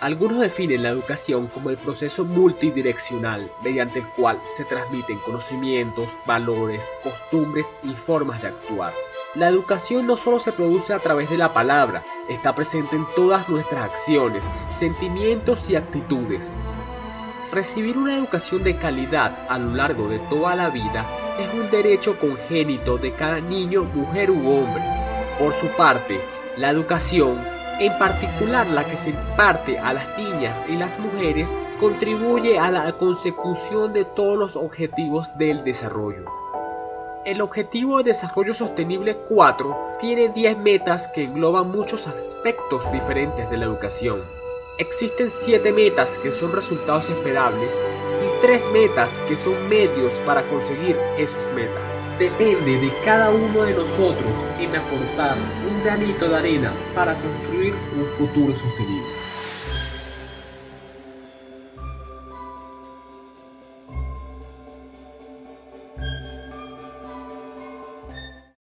Algunos definen la educación como el proceso multidireccional mediante el cual se transmiten conocimientos, valores, costumbres y formas de actuar. La educación no solo se produce a través de la palabra, está presente en todas nuestras acciones, sentimientos y actitudes. Recibir una educación de calidad a lo largo de toda la vida es un derecho congénito de cada niño, mujer u hombre. Por su parte, la educación en particular la que se imparte a las niñas y las mujeres, contribuye a la consecución de todos los objetivos del desarrollo. El Objetivo de Desarrollo Sostenible 4 tiene 10 metas que engloban muchos aspectos diferentes de la educación. Existen 7 metas que son resultados esperables y 3 metas que son medios para conseguir esas metas. Depende de cada uno de nosotros en aportar un granito de arena para construir un futuro sostenible.